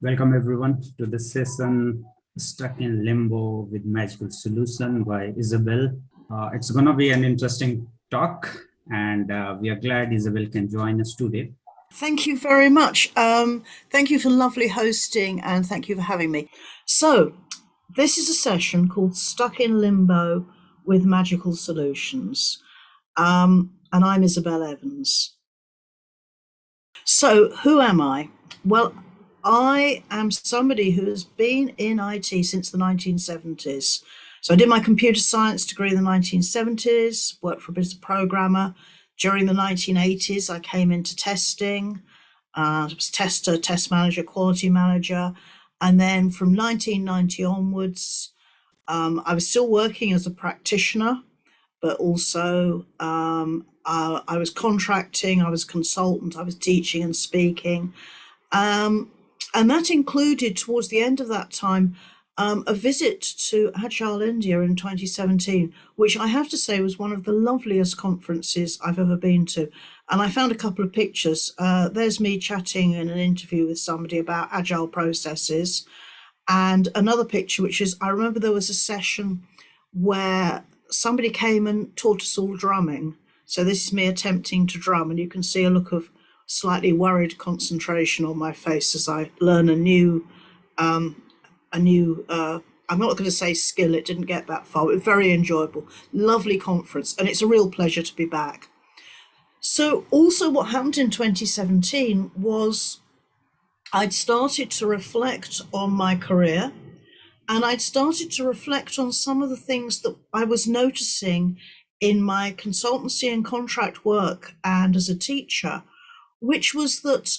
Welcome everyone to this session, Stuck in Limbo with Magical Solution by Isabel. Uh, it's gonna be an interesting talk and uh, we are glad Isabel can join us today. Thank you very much. Um, thank you for lovely hosting and thank you for having me. So this is a session called Stuck in Limbo with Magical Solutions. Um, and I'm Isabel Evans. So who am I? Well, I am somebody who has been in IT since the 1970s. So I did my computer science degree in the 1970s, worked for a business programmer. During the 1980s, I came into testing. Uh, I was tester, test manager, quality manager. And then from 1990 onwards, um, I was still working as a practitioner, but also um, uh, I was contracting, I was consultant, I was teaching and speaking. Um, and that included towards the end of that time um, a visit to Agile India in 2017, which I have to say was one of the loveliest conferences I've ever been to. And I found a couple of pictures. Uh, there's me chatting in an interview with somebody about Agile processes. And another picture, which is, I remember there was a session where somebody came and taught us all drumming. So this is me attempting to drum and you can see a look of slightly worried concentration on my face as I learn a new, um, a new, uh, I'm not going to say skill, it didn't get that far, but very enjoyable. Lovely conference, and it's a real pleasure to be back. So also what happened in 2017 was I'd started to reflect on my career and I'd started to reflect on some of the things that I was noticing in my consultancy and contract work and as a teacher which was that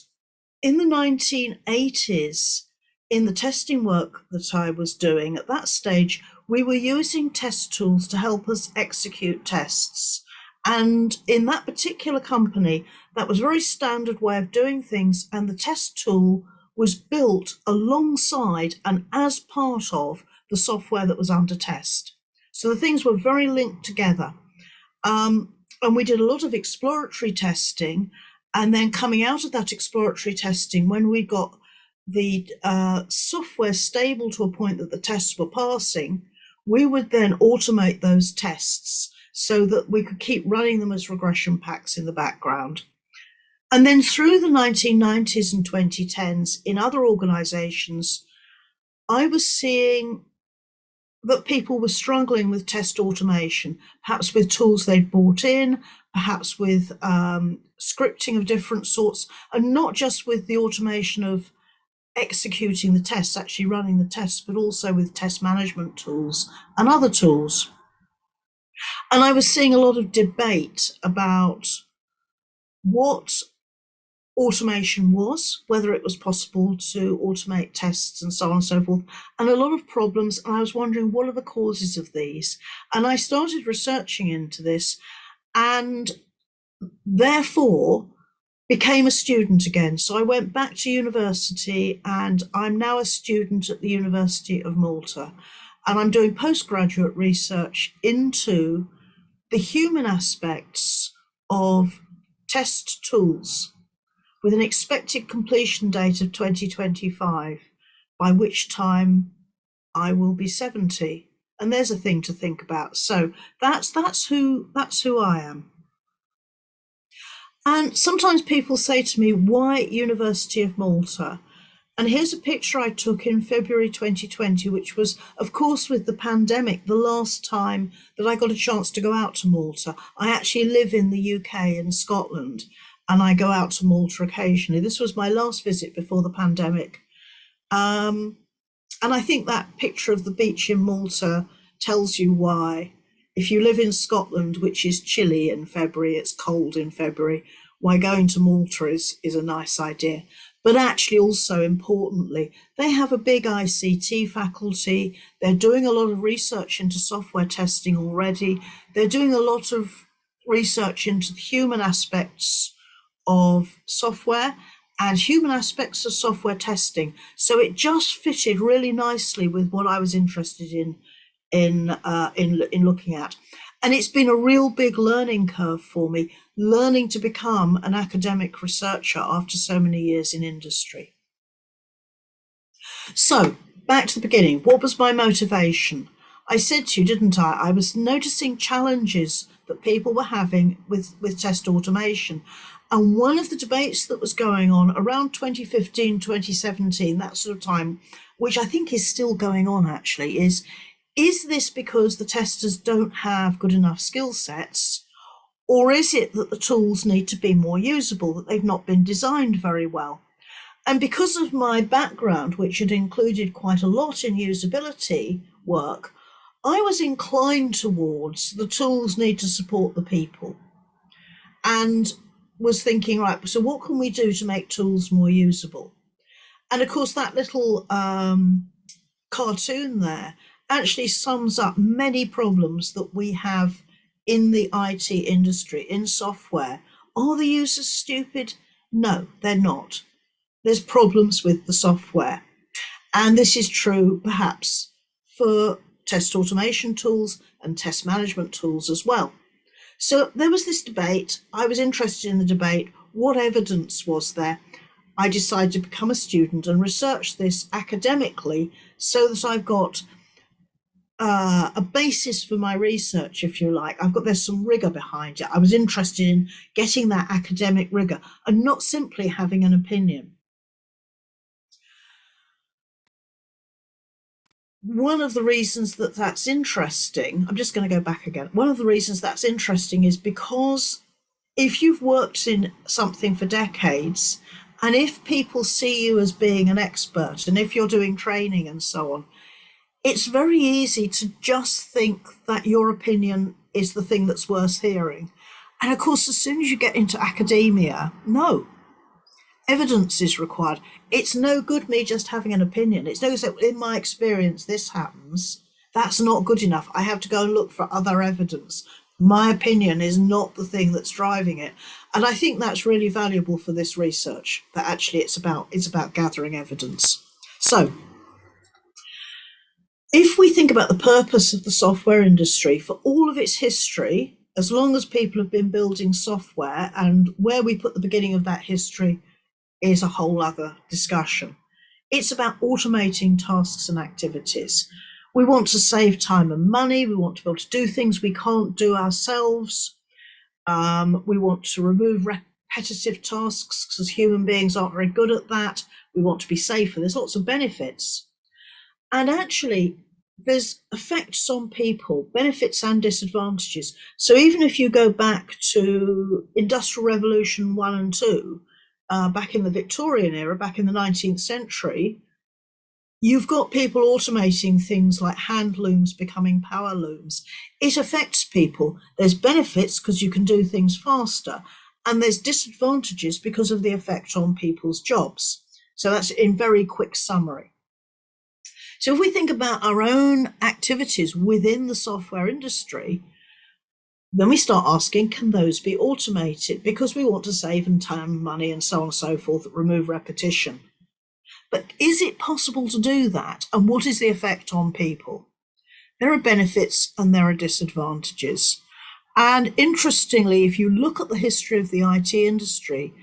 in the 1980s, in the testing work that I was doing at that stage, we were using test tools to help us execute tests. And in that particular company, that was a very standard way of doing things. And the test tool was built alongside and as part of the software that was under test. So the things were very linked together. Um, and we did a lot of exploratory testing and then coming out of that exploratory testing, when we got the uh, software stable to a point that the tests were passing, we would then automate those tests so that we could keep running them as regression packs in the background. And then through the 1990s and 2010s in other organizations, I was seeing that people were struggling with test automation, perhaps with tools they'd bought in, perhaps with um, scripting of different sorts, and not just with the automation of executing the tests, actually running the tests, but also with test management tools and other tools. And I was seeing a lot of debate about what automation was, whether it was possible to automate tests and so on and so forth, and a lot of problems. And I was wondering, what are the causes of these? And I started researching into this and therefore became a student again. So I went back to university and I'm now a student at the University of Malta. And I'm doing postgraduate research into the human aspects of test tools with an expected completion date of 2025, by which time I will be 70. And there's a thing to think about. So that's that's who that's who I am. And sometimes people say to me, why University of Malta? And here's a picture I took in February 2020, which was, of course, with the pandemic, the last time that I got a chance to go out to Malta. I actually live in the UK in Scotland and I go out to Malta occasionally. This was my last visit before the pandemic. Um, and I think that picture of the beach in Malta tells you why. If you live in Scotland, which is chilly in February, it's cold in February, why going to Malta is, is a nice idea. But actually also importantly, they have a big ICT faculty. They're doing a lot of research into software testing already. They're doing a lot of research into the human aspects of software and human aspects of software testing. So it just fitted really nicely with what I was interested in in uh, in in looking at. And it's been a real big learning curve for me, learning to become an academic researcher after so many years in industry. So back to the beginning, what was my motivation? I said to you, didn't I? I was noticing challenges that people were having with, with test automation. And one of the debates that was going on around 2015, 2017, that sort of time, which I think is still going on actually, is is this because the testers don't have good enough skill sets? Or is it that the tools need to be more usable, that they've not been designed very well? And because of my background, which had included quite a lot in usability work, I was inclined towards the tools need to support the people and was thinking, right, so what can we do to make tools more usable? And of course, that little um, cartoon there actually sums up many problems that we have in the IT industry, in software. Are the users stupid? No, they're not. There's problems with the software. And this is true perhaps for test automation tools and test management tools as well. So there was this debate. I was interested in the debate. What evidence was there? I decided to become a student and research this academically so that I've got uh, a basis for my research, if you like. I've got there's some rigor behind it. I was interested in getting that academic rigor and not simply having an opinion. One of the reasons that that's interesting, I'm just going to go back again. One of the reasons that's interesting is because if you've worked in something for decades, and if people see you as being an expert, and if you're doing training and so on, it's very easy to just think that your opinion is the thing that's worth hearing. And of course, as soon as you get into academia, no, evidence is required. It's no good me just having an opinion. It's no good in my experience this happens. That's not good enough. I have to go and look for other evidence. My opinion is not the thing that's driving it. And I think that's really valuable for this research, that actually it's about it's about gathering evidence. So if we think about the purpose of the software industry for all of its history, as long as people have been building software and where we put the beginning of that history is a whole other discussion. It's about automating tasks and activities. We want to save time and money. We want to be able to do things we can't do ourselves. Um, we want to remove repetitive tasks because human beings aren't very good at that. We want to be safer. There's lots of benefits. And actually, there's effects on people, benefits and disadvantages. So even if you go back to Industrial Revolution 1 and 2, uh, back in the Victorian era, back in the 19th century, you've got people automating things like hand looms becoming power looms. It affects people. There's benefits because you can do things faster, and there's disadvantages because of the effect on people's jobs. So that's in very quick summary. So if we think about our own activities within the software industry, then we start asking, can those be automated? Because we want to save in time, money, and so on and so forth, remove repetition. But is it possible to do that? And what is the effect on people? There are benefits and there are disadvantages. And interestingly, if you look at the history of the IT industry,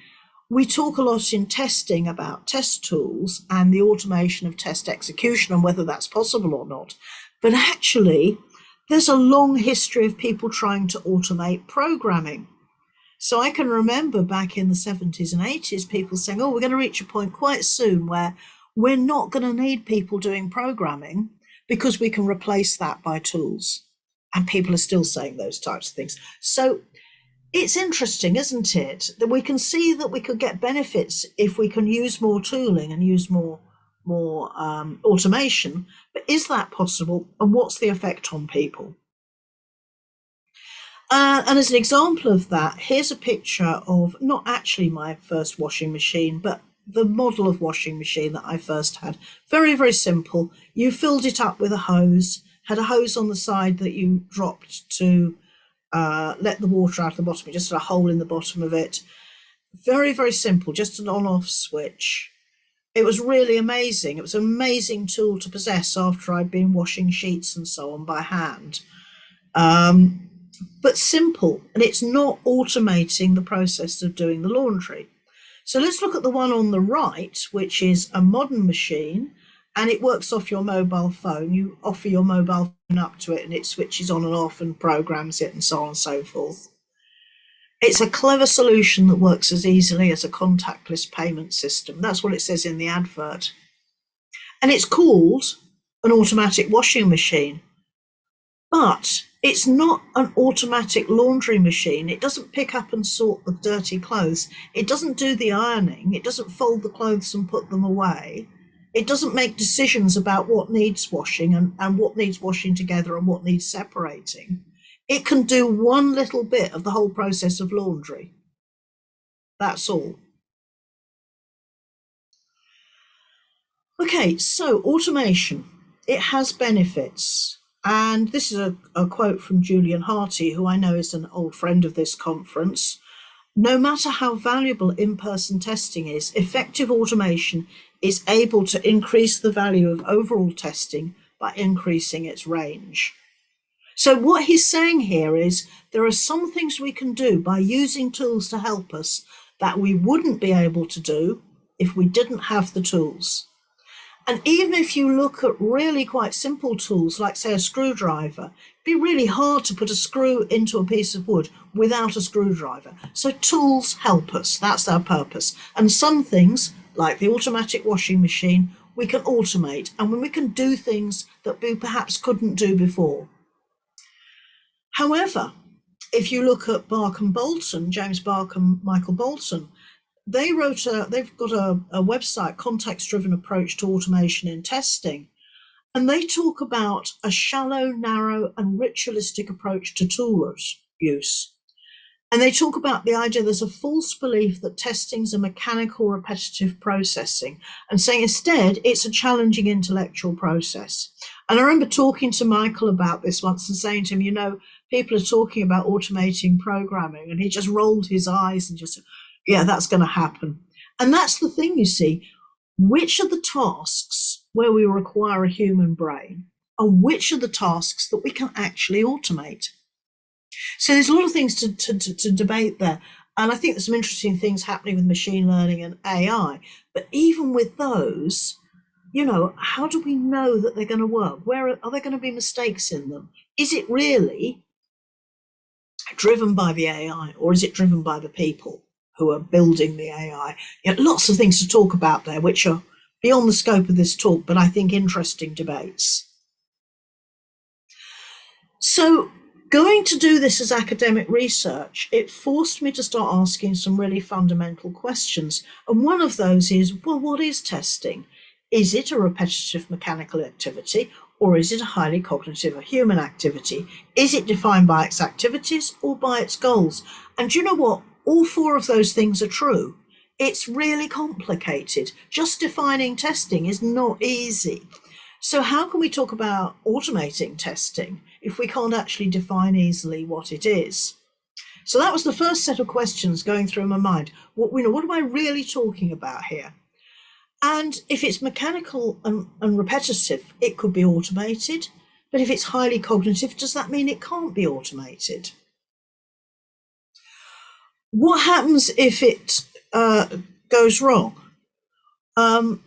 we talk a lot in testing about test tools and the automation of test execution and whether that's possible or not. But actually, there's a long history of people trying to automate programming. So I can remember back in the 70s and 80s, people saying, oh, we're going to reach a point quite soon where we're not going to need people doing programming because we can replace that by tools. And people are still saying those types of things. So it's interesting, isn't it, that we can see that we could get benefits if we can use more tooling and use more more um, automation, but is that possible and what's the effect on people? Uh, and as an example of that, here's a picture of not actually my first washing machine, but the model of washing machine that I first had. Very, very simple. You filled it up with a hose, had a hose on the side that you dropped to uh, let the water out of the bottom. You just had a hole in the bottom of it. Very, very simple, just an on-off switch it was really amazing. It was an amazing tool to possess after I'd been washing sheets and so on by hand. Um, but simple, and it's not automating the process of doing the laundry. So let's look at the one on the right, which is a modern machine. and it works off your mobile phone. You offer your mobile phone up to it and it switches on and off and programs it and so on and so forth. It's a clever solution that works as easily as a contactless payment system. That's what it says in the advert. And it's called an automatic washing machine. But it's not an automatic laundry machine. It doesn't pick up and sort the dirty clothes. It doesn't do the ironing. It doesn't fold the clothes and put them away. It doesn't make decisions about what needs washing and, and what needs washing together and what needs separating. It can do one little bit of the whole process of laundry. That's all. Okay, so automation. It has benefits. And this is a, a quote from Julian Harty, who I know is an old friend of this conference. No matter how valuable in-person testing is, effective automation is able to increase the value of overall testing by increasing its range. So what he's saying here is there are some things we can do by using tools to help us that we wouldn't be able to do if we didn't have the tools. And even if you look at really quite simple tools, like say a screwdriver, it'd be really hard to put a screw into a piece of wood without a screwdriver. So tools help us, that's our purpose. And some things, like the automatic washing machine, we can automate and when we can do things that we perhaps couldn't do before. However, if you look at Bach and Bolton, James Bach and Michael Bolton, they wrote a, they've got a, a website, context driven approach to automation in testing. And they talk about a shallow, narrow, and ritualistic approach to tool use. And they talk about the idea there's a false belief that testing is a mechanical, repetitive processing, and saying instead it's a challenging intellectual process. And I remember talking to Michael about this once and saying to him, you know, people are talking about automating programming, and he just rolled his eyes and just, yeah, that's going to happen. And that's the thing, you see, which are the tasks where we require a human brain, and which are the tasks that we can actually automate? So there's a lot of things to, to, to, to debate there. And I think there's some interesting things happening with machine learning and AI. But even with those, you know, how do we know that they're going to work? Where are, are there going to be mistakes in them? Is it really driven by the AI or is it driven by the people who are building the AI? You know, lots of things to talk about there, which are beyond the scope of this talk, but I think interesting debates. So going to do this as academic research, it forced me to start asking some really fundamental questions. And one of those is, well, what is testing? Is it a repetitive mechanical activity or is it a highly cognitive or human activity? Is it defined by its activities or by its goals? And you know what? All four of those things are true. It's really complicated. Just defining testing is not easy. So how can we talk about automating testing if we can't actually define easily what it is? So that was the first set of questions going through my mind. What, you know, what am I really talking about here? And if it's mechanical and, and repetitive, it could be automated. But if it's highly cognitive, does that mean it can't be automated? What happens if it uh, goes wrong? Um,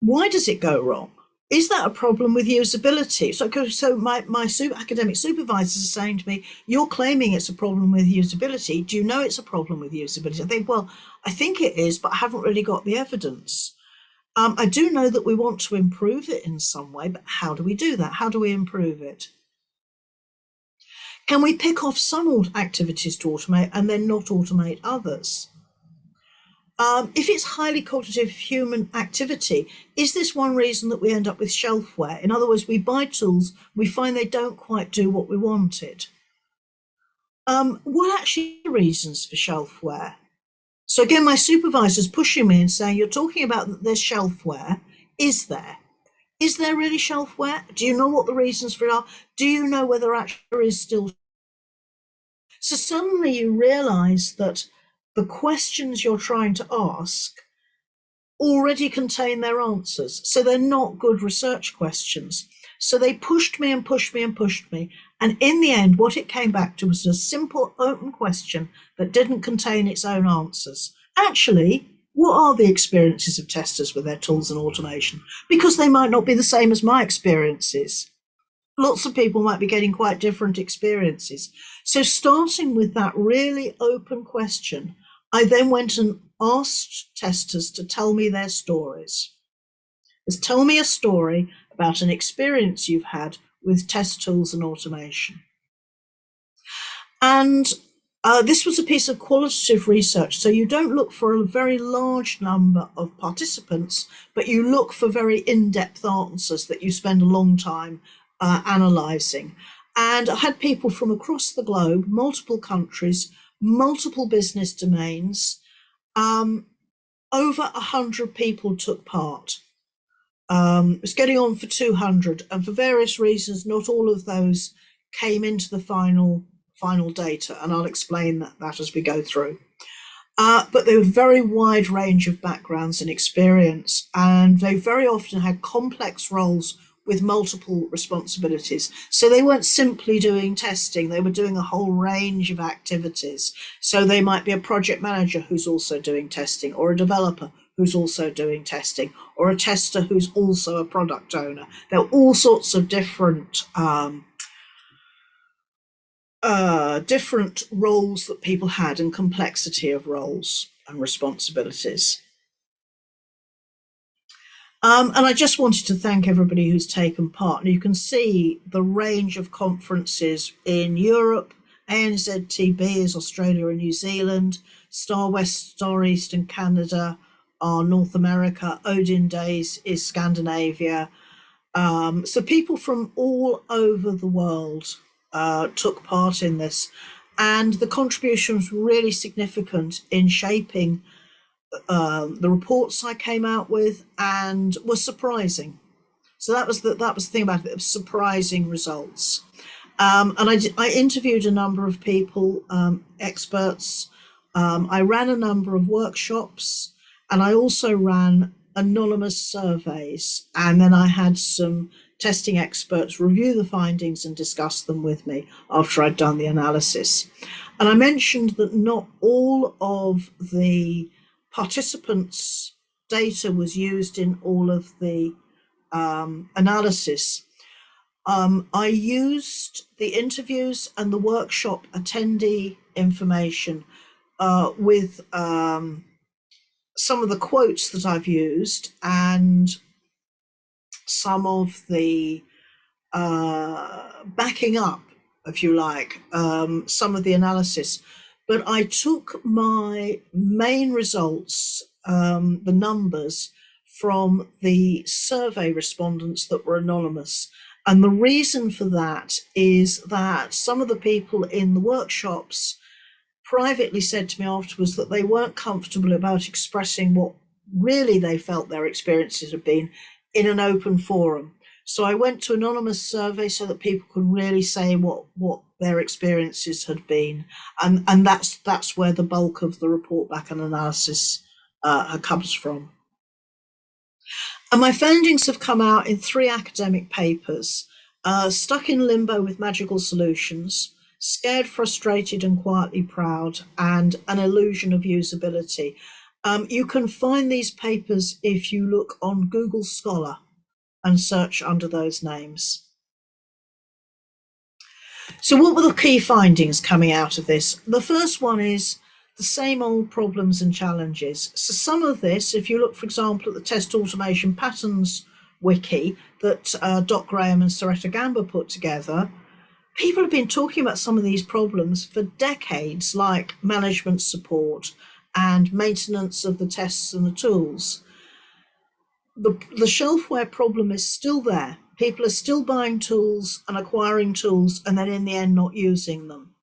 why does it go wrong? Is that a problem with usability? So, so my, my super, academic supervisors are saying to me, you're claiming it's a problem with usability. Do you know it's a problem with usability? I think, well, I think it is, but I haven't really got the evidence. Um, I do know that we want to improve it in some way, but how do we do that? How do we improve it? Can we pick off some activities to automate and then not automate others? Um, if it's highly cognitive human activity, is this one reason that we end up with shelfware? In other words, we buy tools, we find they don't quite do what we wanted. Um, what actually are the reasons for shelfware? So again, my supervisor's pushing me and saying, you're talking about there's shelfware. Is there? Is there really shelfware? Do you know what the reasons for it are? Do you know whether actually there is still? So suddenly you realize that the questions you're trying to ask already contain their answers. So they're not good research questions. So they pushed me and pushed me and pushed me. And in the end, what it came back to was a simple open question that didn't contain its own answers. Actually, what are the experiences of testers with their tools and automation? Because they might not be the same as my experiences. Lots of people might be getting quite different experiences. So starting with that really open question, I then went and asked testers to tell me their stories. Is tell me a story about an experience you've had with test tools and automation. And uh, this was a piece of qualitative research, so you don't look for a very large number of participants, but you look for very in-depth answers that you spend a long time uh, analysing. And I had people from across the globe, multiple countries, multiple business domains, um, over a hundred people took part. Um, it was getting on for 200 and for various reasons, not all of those came into the final final data, and I'll explain that, that as we go through. Uh, but they were very wide range of backgrounds and experience, and they very often had complex roles with multiple responsibilities. So they weren't simply doing testing, they were doing a whole range of activities. So they might be a project manager who's also doing testing, or a developer who's also doing testing, or a tester who's also a product owner. There are all sorts of different um, uh, different roles that people had and complexity of roles and responsibilities. Um, and I just wanted to thank everybody who's taken part. And you can see the range of conferences in Europe, ANZTB is Australia and New Zealand, Star West, Star East and Canada are North America, Odin Days is Scandinavia. Um, so people from all over the world uh, took part in this. And the contribution was really significant in shaping uh, the reports I came out with and was surprising. So that was the, that was the thing about it, surprising results. Um, and I, I interviewed a number of people, um, experts. Um, I ran a number of workshops and I also ran anonymous surveys. And then I had some testing experts review the findings and discuss them with me after I'd done the analysis. And I mentioned that not all of the participants' data was used in all of the um, analysis. Um, I used the interviews and the workshop attendee information uh, with um, some of the quotes that I've used and some of the uh, backing up, if you like, um, some of the analysis. But I took my main results, um, the numbers, from the survey respondents that were anonymous. And the reason for that is that some of the people in the workshops privately said to me afterwards that they weren't comfortable about expressing what really they felt their experiences had been in an open forum. So I went to anonymous survey so that people could really say what what their experiences had been, and and that's that's where the bulk of the report back and analysis uh, comes from. And my findings have come out in three academic papers: uh, "Stuck in Limbo with Magical Solutions," "Scared, Frustrated, and Quietly Proud," and "An Illusion of Usability." Um, you can find these papers if you look on Google Scholar and search under those names. So what were the key findings coming out of this? The first one is the same old problems and challenges. So some of this, if you look, for example, at the test automation patterns wiki that uh, Dot Graham and Seretta Gamba put together, people have been talking about some of these problems for decades, like management support, and maintenance of the tests and the tools. The, the shelfware problem is still there. People are still buying tools and acquiring tools and then in the end not using them.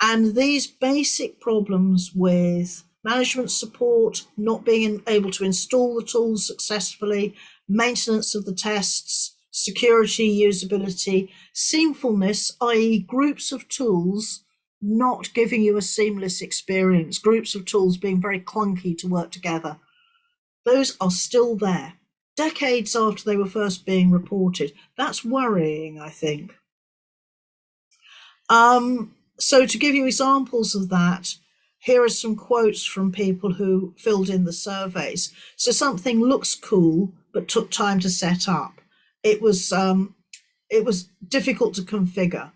And these basic problems with management support, not being able to install the tools successfully, maintenance of the tests, security, usability, seamfulness, i.e. groups of tools not giving you a seamless experience, groups of tools being very clunky to work together. Those are still there, decades after they were first being reported. That's worrying, I think. Um, so to give you examples of that, here are some quotes from people who filled in the surveys. So something looks cool, but took time to set up. It was um, it was difficult to configure.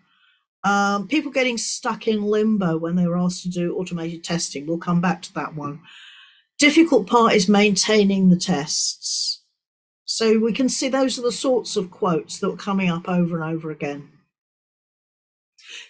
Um, people getting stuck in limbo when they were asked to do automated testing. We'll come back to that one. Difficult part is maintaining the tests. So we can see those are the sorts of quotes that were coming up over and over again.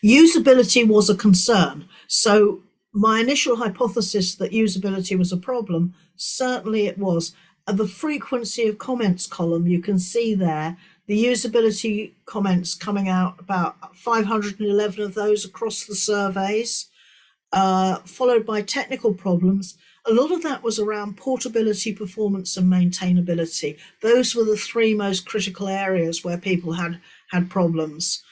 Usability was a concern. So my initial hypothesis that usability was a problem, certainly it was. At the frequency of comments column, you can see there the usability comments coming out about 511 of those across the surveys, uh, followed by technical problems. A lot of that was around portability, performance and maintainability. Those were the three most critical areas where people had, had problems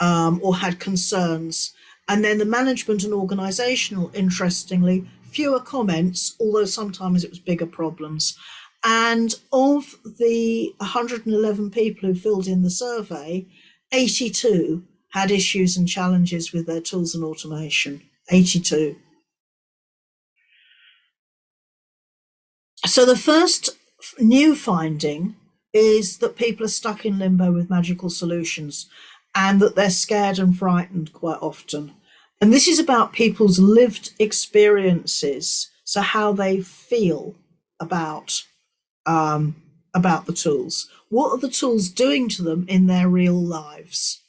um, or had concerns. And then the management and organizational, interestingly, fewer comments, although sometimes it was bigger problems. And of the 111 people who filled in the survey, 82 had issues and challenges with their tools and automation. 82. So the first new finding is that people are stuck in limbo with magical solutions and that they're scared and frightened quite often. And this is about people's lived experiences, so how they feel about um, about the tools. What are the tools doing to them in their real lives?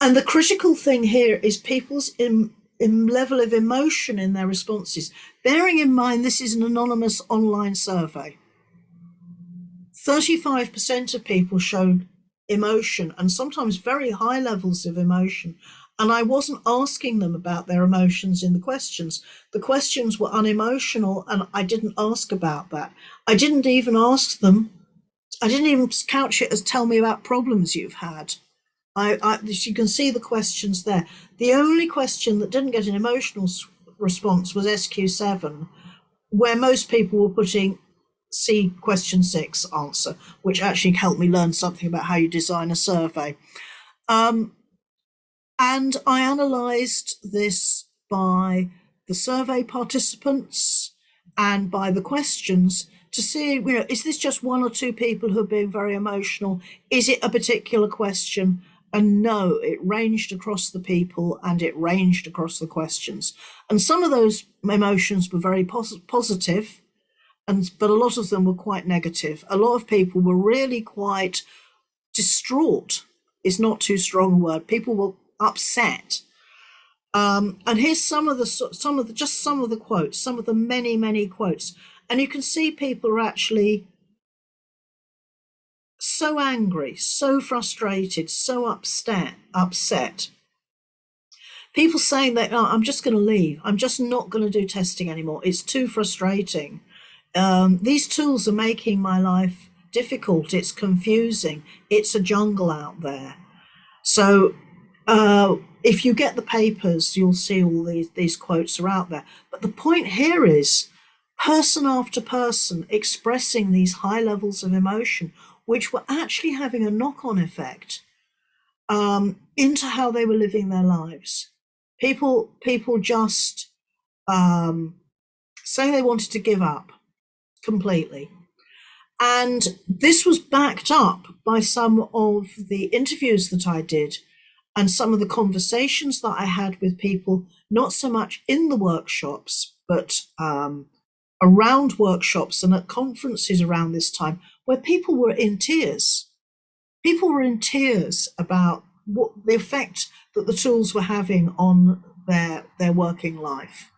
And the critical thing here is people's in, in level of emotion in their responses. Bearing in mind this is an anonymous online survey. 35% of people showed emotion and sometimes very high levels of emotion and I wasn't asking them about their emotions in the questions. The questions were unemotional and I didn't ask about that. I didn't even ask them, I didn't even couch it as tell me about problems you've had. I, I you can see the questions there. The only question that didn't get an emotional response was SQ7, where most people were putting see question six answer, which actually helped me learn something about how you design a survey. Um, and I analysed this by the survey participants and by the questions to see, you know, is this just one or two people who are being very emotional? Is it a particular question? And no, it ranged across the people and it ranged across the questions. And some of those emotions were very pos positive, and but a lot of them were quite negative. A lot of people were really quite distraught is not too strong a word. People were upset. Um, and here's some of the some of the just some of the quotes, some of the many many quotes, and you can see people are actually so angry, so frustrated, so upset, upset. People saying that oh, I'm just going to leave. I'm just not going to do testing anymore. It's too frustrating. Um, these tools are making my life difficult. It's confusing. It's a jungle out there. So uh, if you get the papers, you'll see all these, these quotes are out there. But the point here is person after person expressing these high levels of emotion, which were actually having a knock-on effect um, into how they were living their lives. People, people just um, saying they wanted to give up completely. And this was backed up by some of the interviews that I did and some of the conversations that I had with people, not so much in the workshops, but um, around workshops and at conferences around this time, where people were in tears. People were in tears about what the effect that the tools were having on their, their working life.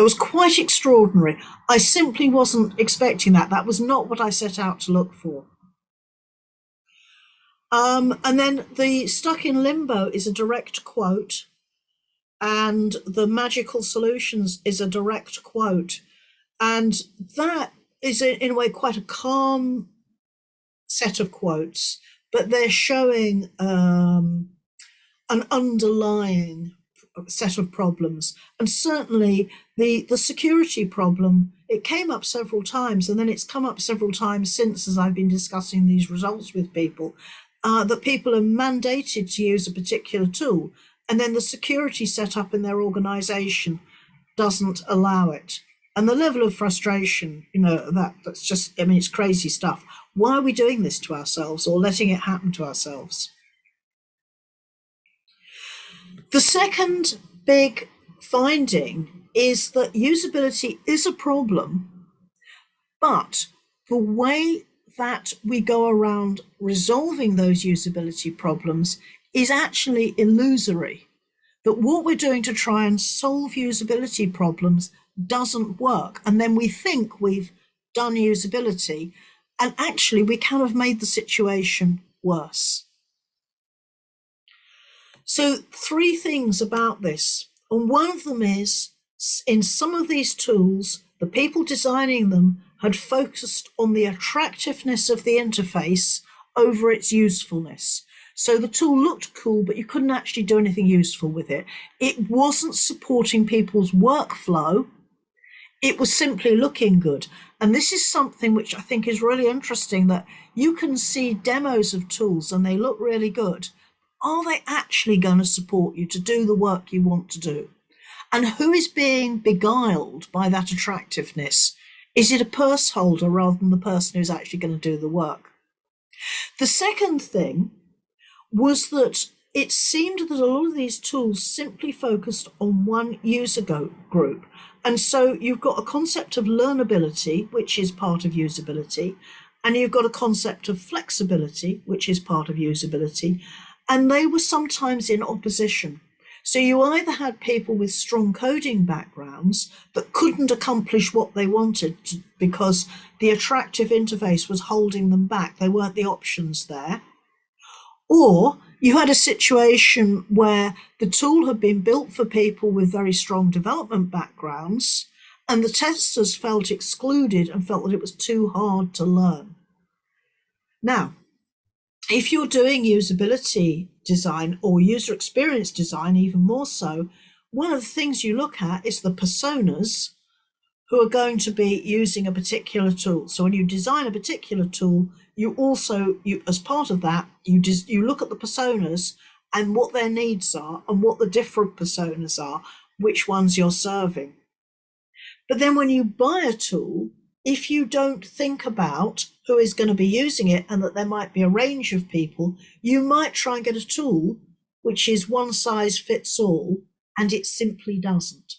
It was quite extraordinary. I simply wasn't expecting that. That was not what I set out to look for. Um, and then the stuck in limbo is a direct quote, and the magical solutions is a direct quote. And that is, in a way, quite a calm set of quotes, but they're showing um, an underlying set of problems. And certainly the, the security problem, it came up several times, and then it's come up several times since as I've been discussing these results with people uh, that people are mandated to use a particular tool and then the security set up in their organization doesn't allow it. And the level of frustration, you know, that that's just, I mean, it's crazy stuff. Why are we doing this to ourselves or letting it happen to ourselves? The second big finding is that usability is a problem, but the way that we go around resolving those usability problems is actually illusory. That what we're doing to try and solve usability problems doesn't work. And then we think we've done usability, and actually we kind of made the situation worse. So, three things about this. And one of them is in some of these tools, the people designing them had focused on the attractiveness of the interface over its usefulness. So the tool looked cool, but you couldn't actually do anything useful with it. It wasn't supporting people's workflow. It was simply looking good. And this is something which I think is really interesting that you can see demos of tools and they look really good. Are they actually going to support you to do the work you want to do? And who is being beguiled by that attractiveness? Is it a purse holder rather than the person who's actually going to do the work? The second thing was that it seemed that a lot of these tools simply focused on one user group. And so you've got a concept of learnability, which is part of usability, and you've got a concept of flexibility, which is part of usability, and they were sometimes in opposition. So you either had people with strong coding backgrounds that couldn't accomplish what they wanted to, because the attractive interface was holding them back. They weren't the options there. Or you had a situation where the tool had been built for people with very strong development backgrounds and the testers felt excluded and felt that it was too hard to learn. Now, if you're doing usability design or user experience design, even more so, one of the things you look at is the personas who are going to be using a particular tool. So when you design a particular tool, you also, you as part of that, you just you look at the personas and what their needs are and what the different personas are, which ones you're serving. But then when you buy a tool, if you don't think about who is going to be using it and that there might be a range of people, you might try and get a tool which is one size fits all, and it simply doesn't.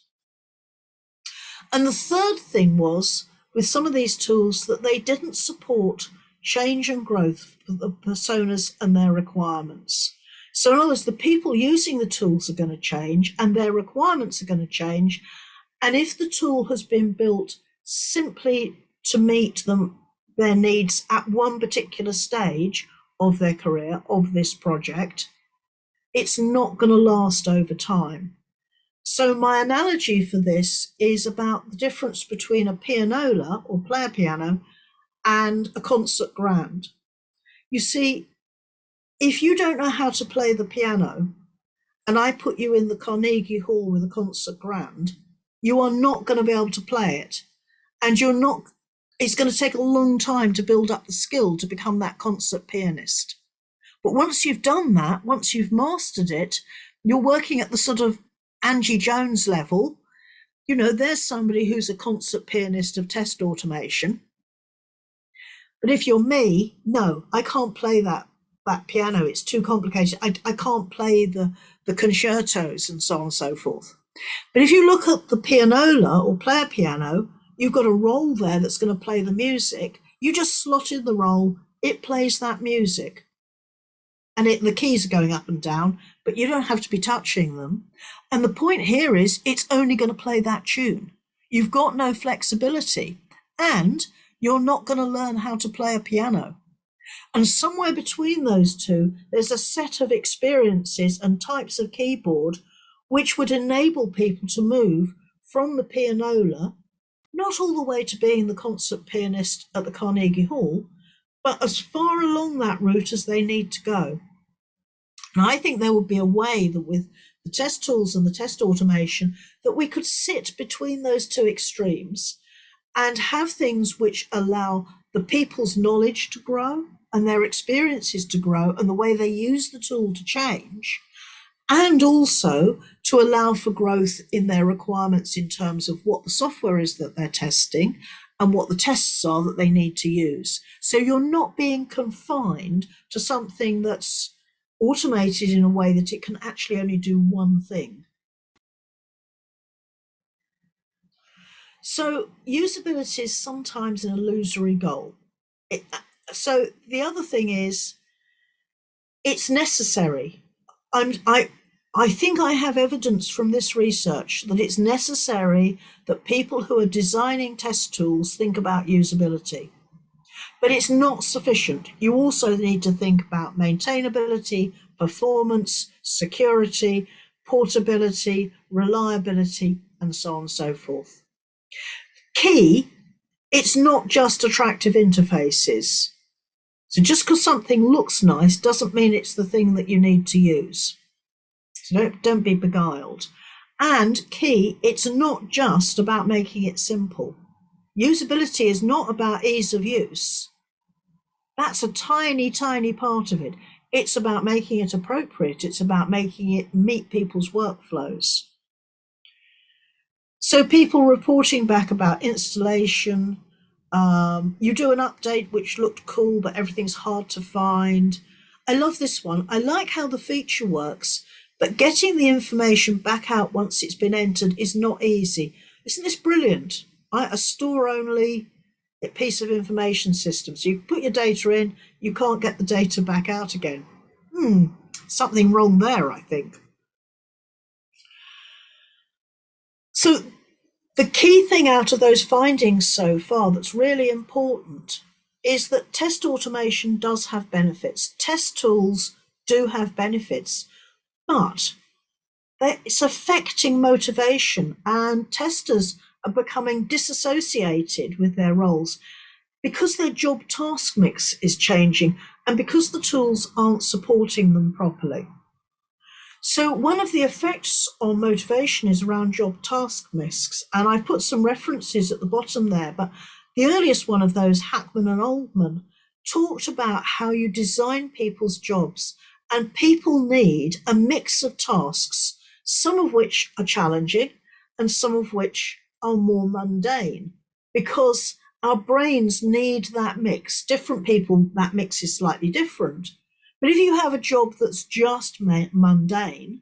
And the third thing was with some of these tools that they didn't support change and growth for the personas and their requirements. So in other words, the people using the tools are going to change and their requirements are going to change. And if the tool has been built simply to meet them their needs at one particular stage of their career, of this project, it's not going to last over time. So my analogy for this is about the difference between a pianola or player piano and a concert grand. You see, if you don't know how to play the piano and I put you in the Carnegie Hall with a concert grand, you are not going to be able to play it and you're not it's going to take a long time to build up the skill to become that concert pianist. But once you've done that once you've mastered it you're working at the sort of angie jones level. You know there's somebody who's a concert pianist of test automation. But if you're me no i can't play that that piano. It's too complicated. I, I can't play the the concertos and so on and so forth. But if you look at the pianola or player piano You've got a roll there that's going to play the music. You just slot in the roll, it plays that music. And it, the keys are going up and down, but you don't have to be touching them. And the point here is it's only going to play that tune. You've got no flexibility and you're not going to learn how to play a piano. And somewhere between those two, there's a set of experiences and types of keyboard which would enable people to move from the pianola not all the way to being the concert pianist at the Carnegie Hall, but as far along that route as they need to go. And I think there would be a way that with the test tools and the test automation that we could sit between those two extremes and have things which allow the people's knowledge to grow and their experiences to grow and the way they use the tool to change and also to allow for growth in their requirements in terms of what the software is that they're testing and what the tests are that they need to use. So you're not being confined to something that's automated in a way that it can actually only do one thing. So usability is sometimes an illusory goal. It, uh, so the other thing is it's necessary. I'm, I, I think I have evidence from this research that it's necessary that people who are designing test tools think about usability. But it's not sufficient. You also need to think about maintainability, performance, security, portability, reliability, and so on and so forth. Key, it's not just attractive interfaces. So just because something looks nice doesn't mean it's the thing that you need to use. Don't, don't be beguiled. And key, it's not just about making it simple. Usability is not about ease of use. That's a tiny, tiny part of it. It's about making it appropriate. It's about making it meet people's workflows. So people reporting back about installation, um, you do an update which looked cool, but everything's hard to find. I love this one. I like how the feature works, but getting the information back out once it's been entered is not easy. Isn't this brilliant? A store only piece of information system. So you put your data in, you can't get the data back out again. Hmm, something wrong there, I think. So the key thing out of those findings so far that's really important is that test automation does have benefits. Test tools do have benefits, but it's affecting motivation and testers are becoming disassociated with their roles because their job task mix is changing and because the tools aren't supporting them properly. So one of the effects on motivation is around job task mix, and I've put some references at the bottom there, but the earliest one of those, Hackman and Oldham, talked about how you design people's jobs and people need a mix of tasks, some of which are challenging and some of which are more mundane because our brains need that mix. Different people, that mix is slightly different. But if you have a job that's just mundane,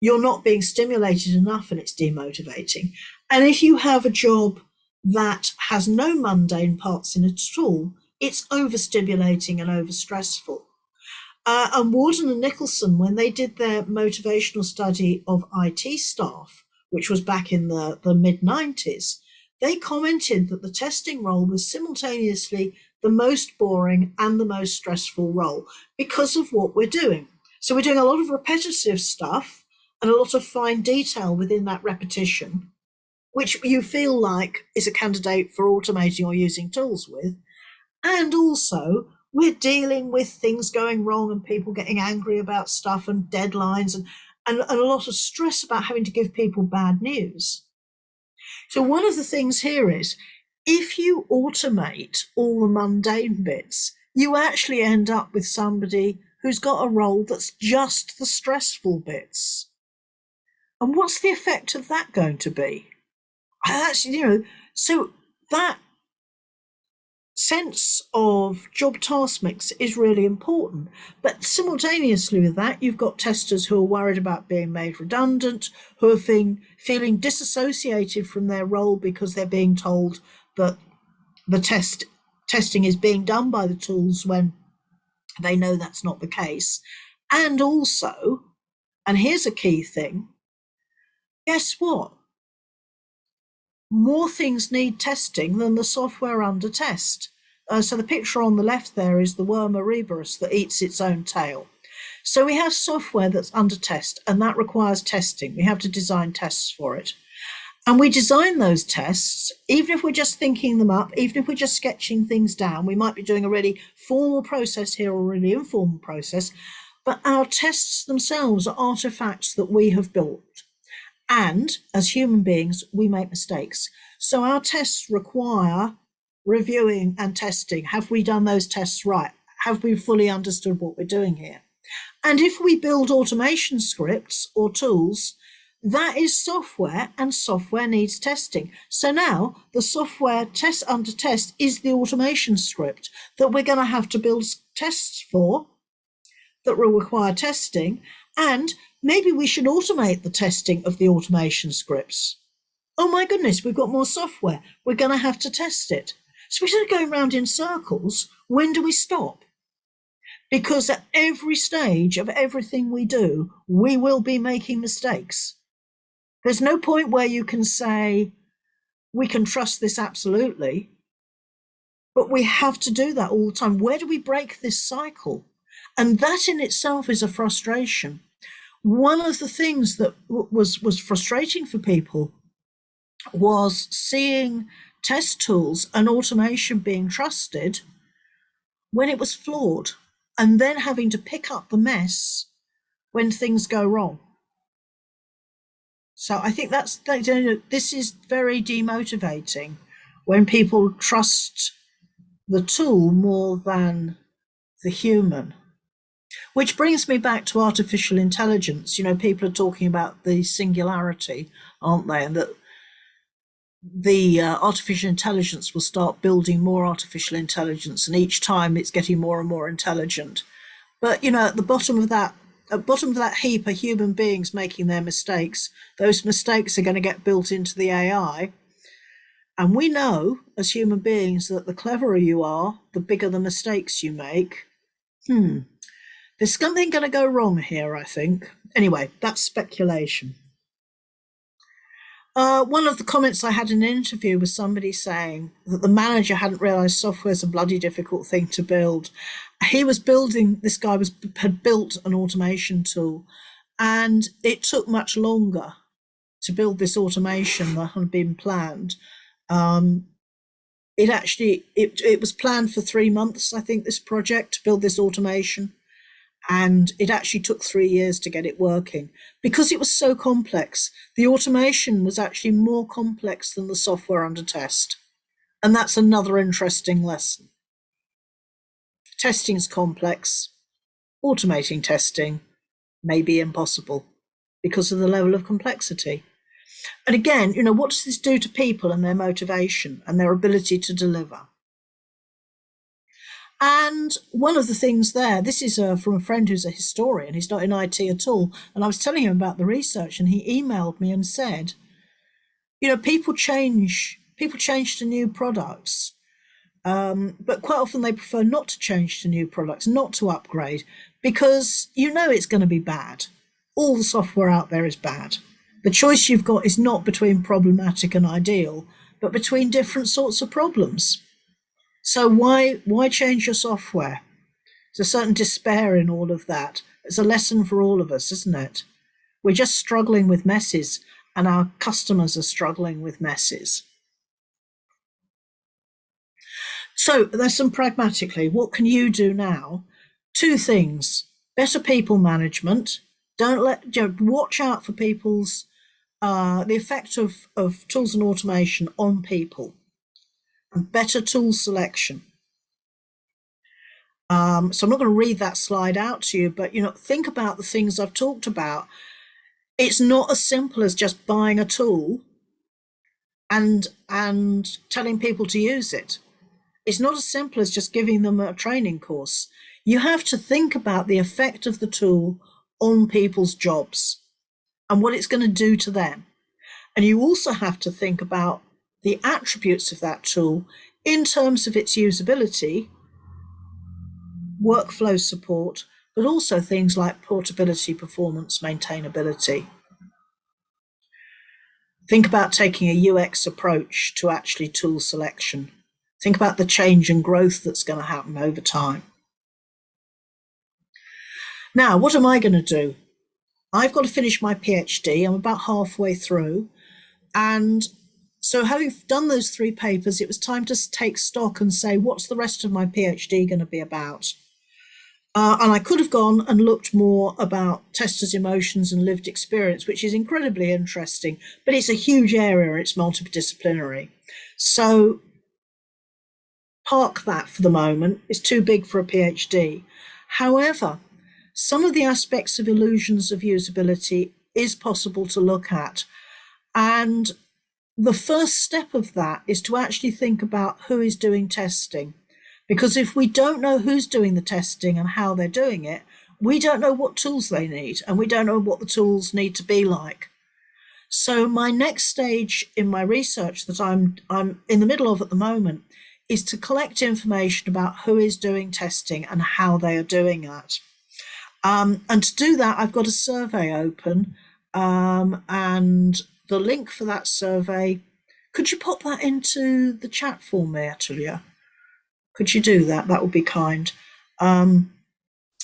you're not being stimulated enough and it's demotivating. And if you have a job that has no mundane parts in it at all, it's overstimulating and overstressful. Uh, and Warden and Nicholson, when they did their motivational study of IT staff, which was back in the, the mid 90s, they commented that the testing role was simultaneously the most boring and the most stressful role because of what we're doing. So we're doing a lot of repetitive stuff and a lot of fine detail within that repetition, which you feel like is a candidate for automating or using tools with. And also we're dealing with things going wrong and people getting angry about stuff and deadlines and, and, and a lot of stress about having to give people bad news. So one of the things here is if you automate all the mundane bits, you actually end up with somebody who's got a role that's just the stressful bits. And what's the effect of that going to be? Actually, you know, so that sense of job task mix is really important. But simultaneously with that, you've got testers who are worried about being made redundant, who are feeling, feeling disassociated from their role because they're being told that the test testing is being done by the tools when they know that's not the case. And also, and here's a key thing, guess what? More things need testing than the software under test. Uh, so the picture on the left there is the worm Ouroboros that eats its own tail. So we have software that's under test and that requires testing. We have to design tests for it. And we design those tests, even if we're just thinking them up, even if we're just sketching things down, we might be doing a really formal process here or a really informal process, but our tests themselves are artifacts that we have built. And as human beings, we make mistakes. So our tests require reviewing and testing. Have we done those tests right? Have we fully understood what we're doing here? And if we build automation scripts or tools, that is software and software needs testing. So now the software test under test is the automation script that we're going to have to build tests for that will require testing. And maybe we should automate the testing of the automation scripts. Oh my goodness, we've got more software. We're going to have to test it. So we're going around in circles. When do we stop? Because at every stage of everything we do, we will be making mistakes. There's no point where you can say, we can trust this absolutely, but we have to do that all the time. Where do we break this cycle? And that in itself is a frustration. One of the things that was, was frustrating for people was seeing test tools and automation being trusted when it was flawed and then having to pick up the mess when things go wrong. So I think that's this is very demotivating when people trust the tool more than the human. Which brings me back to artificial intelligence. You know, people are talking about the singularity, aren't they? And that the uh, artificial intelligence will start building more artificial intelligence, and each time it's getting more and more intelligent. But you know, at the bottom of that, at bottom of that heap are human beings making their mistakes. Those mistakes are going to get built into the AI. And we know as human beings that the cleverer you are, the bigger the mistakes you make. Hmm. There's something going to go wrong here, I think. Anyway, that's speculation. Uh, one of the comments I had in an interview was somebody saying that the manager hadn't realized software is a bloody difficult thing to build. He was building, this guy was had built an automation tool and it took much longer to build this automation that had been planned. Um, it actually, it, it was planned for three months, I think, this project to build this automation and it actually took three years to get it working because it was so complex. The automation was actually more complex than the software under test. And that's another interesting lesson. Testing's complex. Automating testing may be impossible because of the level of complexity. And again, you know, what does this do to people and their motivation and their ability to deliver? And one of the things there, this is uh, from a friend who's a historian, he's not in IT at all. And I was telling him about the research and he emailed me and said, you know, people change, people change to new products. Um, but quite often they prefer not to change to new products, not to upgrade, because you know it's going to be bad. All the software out there is bad. The choice you've got is not between problematic and ideal, but between different sorts of problems. So why why change your software? There's a certain despair in all of that. It's a lesson for all of us, isn't it? We're just struggling with messes and our customers are struggling with messes. So there's some pragmatically, what can you do now? Two things, better people management. Don't let, you know, watch out for people's, uh, the effect of, of tools and automation on people better tool selection. Um, so I'm not going to read that slide out to you, but you know, think about the things I've talked about. It's not as simple as just buying a tool and and telling people to use it. It's not as simple as just giving them a training course. You have to think about the effect of the tool on people's jobs and what it's going to do to them. And you also have to think about the attributes of that tool in terms of its usability, workflow support, but also things like portability, performance, maintainability. Think about taking a UX approach to actually tool selection. Think about the change and growth that's going to happen over time. Now, what am I going to do? I've got to finish my PhD. I'm about halfway through. And so having done those three papers, it was time to take stock and say, what's the rest of my PhD going to be about? Uh, and I could have gone and looked more about testers' emotions and lived experience, which is incredibly interesting, but it's a huge area, it's multidisciplinary. So park that for the moment, it's too big for a PhD. However, some of the aspects of illusions of usability is possible to look at. And the first step of that is to actually think about who is doing testing. Because if we don't know who's doing the testing and how they're doing it, we don't know what tools they need and we don't know what the tools need to be like. So my next stage in my research that I'm, I'm in the middle of at the moment is to collect information about who is doing testing and how they are doing it. Um, and to do that, I've got a survey open um, and the link for that survey, could you pop that into the chat for me, Atulia? Could you do that? That would be kind. Um,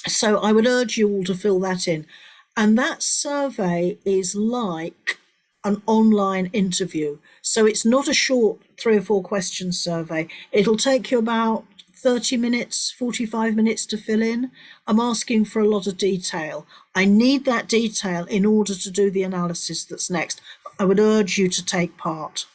so I would urge you all to fill that in. And that survey is like an online interview. So it's not a short three or four question survey. It'll take you about 30 minutes, 45 minutes to fill in. I'm asking for a lot of detail. I need that detail in order to do the analysis that's next. I would urge you to take part.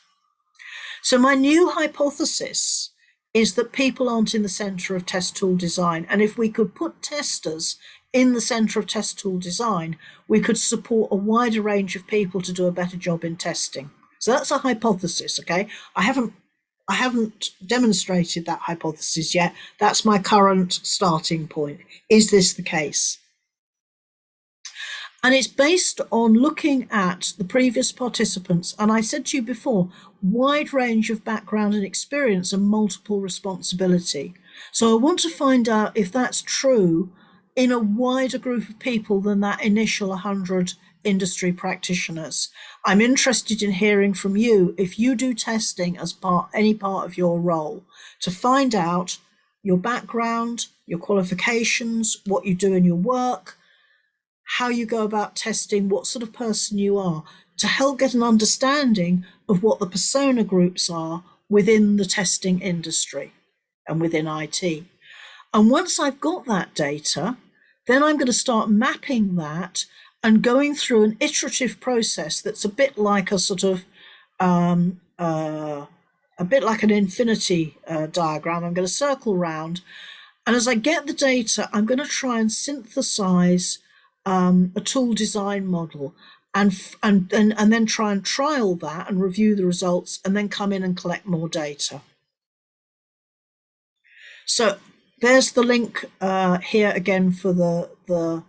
So my new hypothesis is that people aren't in the center of test tool design. And if we could put testers in the center of test tool design, we could support a wider range of people to do a better job in testing. So that's a hypothesis, okay? I haven't I haven't demonstrated that hypothesis yet. That's my current starting point. Is this the case? And it's based on looking at the previous participants. And I said to you before, wide range of background and experience and multiple responsibility. So I want to find out if that's true in a wider group of people than that initial 100 industry practitioners. I'm interested in hearing from you if you do testing as part any part of your role to find out your background, your qualifications, what you do in your work, how you go about testing, what sort of person you are, to help get an understanding of what the persona groups are within the testing industry and within IT. And once I've got that data, then I'm going to start mapping that and going through an iterative process that's a bit like a sort of um, uh, a bit like an affinity uh, diagram. I'm going to circle round, and as I get the data, I'm going to try and synthesize um, a tool design model and, and, and, and then try and trial that and review the results and then come in and collect more data. So there's the link uh, here again for the, the,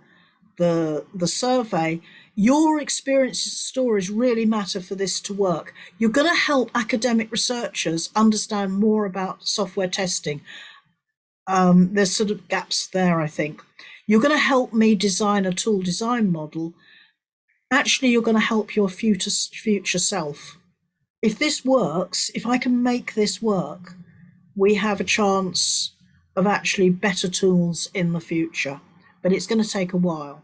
the, the survey. Your experiences and stories really matter for this to work. You're going to help academic researchers understand more about software testing. Um, there's sort of gaps there, I think. You're going to help me design a tool design model. Actually, you're going to help your future, future self. If this works, if I can make this work, we have a chance of actually better tools in the future, but it's going to take a while.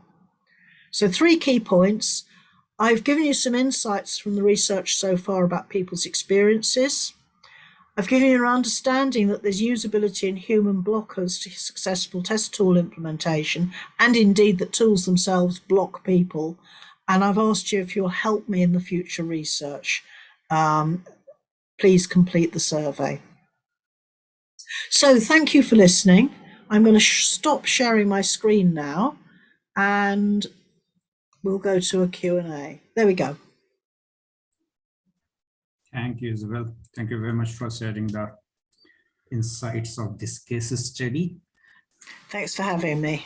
So three key points. I've given you some insights from the research so far about people's experiences. I've given you an understanding that there's usability in human blockers to successful test tool implementation, and indeed that tools themselves block people. And I've asked you if you'll help me in the future research. Um, please complete the survey. So thank you for listening. I'm going to sh stop sharing my screen now and we'll go to a Q&A. There we go. Thank you, Isabel. Thank you very much for sharing the insights of this case study. Thanks for having me.